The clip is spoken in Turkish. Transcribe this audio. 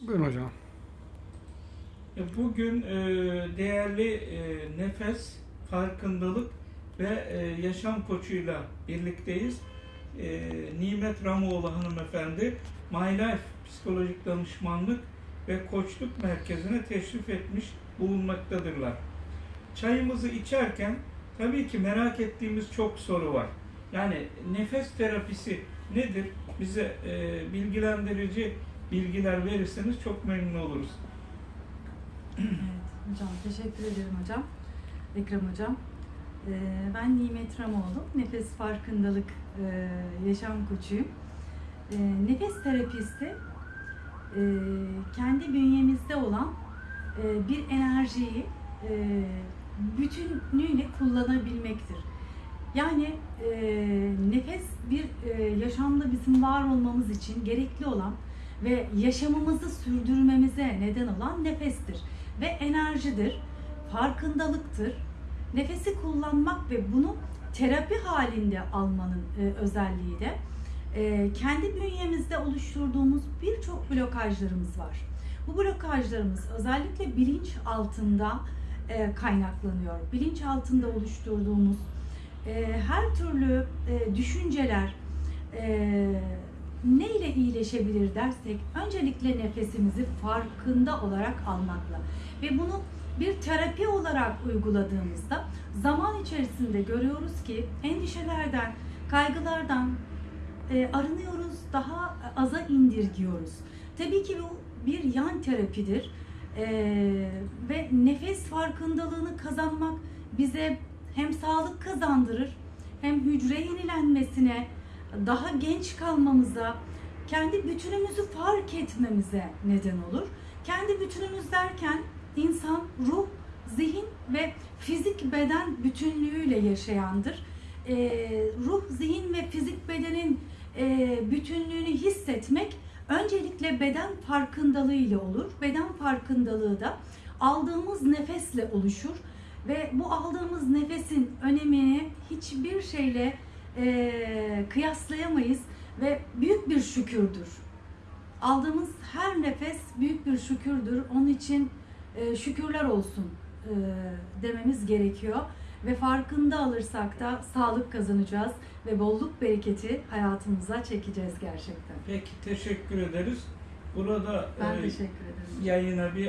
Buyurun hocam. Bugün e, değerli e, nefes, farkındalık ve e, yaşam koçuyla birlikteyiz. E, Nimet Ramoğlu hanımefendi My Life Psikolojik Danışmanlık ve Koçluk Merkezi'ne teşrif etmiş bulunmaktadırlar. Çayımızı içerken tabii ki merak ettiğimiz çok soru var. Yani nefes terapisi nedir? Bize e, bilgilendirici bilgiler verirseniz çok memnun oluruz. Evet hocam teşekkür ederim hocam. Ekrem hocam. Ee, ben Nimet Ramoğlu. Nefes farkındalık e, yaşam koçuyum. Ee, nefes terapisti e, kendi bünyemizde olan e, bir enerjiyi e, bütünüyle kullanabilmektir. Yani nefes bir yaşamda bizim var olmamız için gerekli olan ve yaşamımızı sürdürmemize neden olan nefestir ve enerjidir, farkındalıktır. Nefesi kullanmak ve bunu terapi halinde almanın e, özelliği de e, kendi bünyemizde oluşturduğumuz birçok blokajlarımız var. Bu blokajlarımız özellikle bilinç altında e, kaynaklanıyor. Bilinç altında oluşturduğumuz e, her türlü e, düşünceler e, ne ile iyileşebilir dersek öncelikle nefesimizi farkında olarak almakla ve bunu bir terapi olarak uyguladığımızda zaman içerisinde görüyoruz ki endişelerden, kaygılardan e, arınıyoruz, daha aza indirgiyoruz. Tabii ki bu bir yan terapidir E, ve nefes farkındalığını kazanmak bize hem sağlık kazandırır hem hücre yenilenmesine, daha genç kalmamıza, kendi bütünümüzü fark etmemize neden olur. Kendi bütünümüz derken insan ruh, zihin ve fizik beden bütünlüğüyle yaşayandır. Ee, ruh, zihin ve fizik bedenin e, bütünlüğünü hissetmek öncelikle beden farkındalığı ile olur. Beden farkındalığı da aldığımız nefesle oluşur ve bu aldığımız nefesin önemini hiçbir şeyle e, kıyaslayamayız ve büyük bir şükürdür. Aldığımız her nefes büyük bir şükürdür. Onun için e, şükürler olsun e, dememiz gerekiyor. Ve farkında alırsak da sağlık kazanacağız ve bolluk bereketi hayatımıza çekeceğiz gerçekten. Peki teşekkür ederiz. Burada Ben e, teşekkür ederim. yayına bir